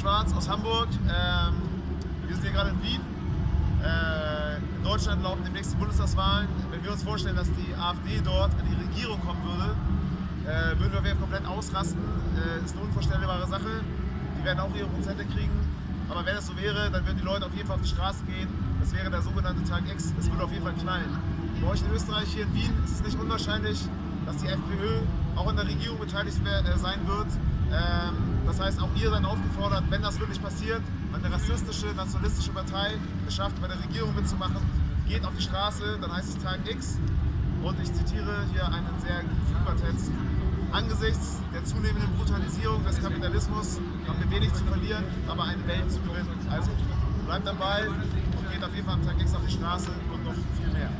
Schwarz aus Hamburg. Ähm, wir sind hier gerade in Wien. Äh, in Deutschland laufen demnächst die Bundestagswahlen. Wenn wir uns vorstellen, dass die AfD dort in die Regierung kommen würde, äh, würden wir komplett ausrasten. Äh, ist eine unvorstellbare Sache. Die werden auch ihre Prozente kriegen. Aber wenn das so wäre, dann würden die Leute auf jeden Fall auf die Straße gehen. Das wäre der sogenannte Tag X. Es würde auf jeden Fall knallen. Bei euch in Österreich, hier in Wien, ist es nicht unwahrscheinlich, dass die FPÖ auch in der Regierung beteiligt äh, sein wird. Ähm, das heißt, auch ihr seid aufgefordert, wenn das wirklich passiert, wenn eine rassistische, nationalistische Partei es schafft, bei der Regierung mitzumachen, geht auf die Straße, dann heißt es Tag X. Und ich zitiere hier einen sehr super Text. Angesichts der zunehmenden Brutalisierung des Kapitalismus haben wir wenig zu verlieren, aber eine Welt zu gewinnen. Also bleibt dabei und geht auf jeden Fall am Tag X auf die Straße und noch viel mehr.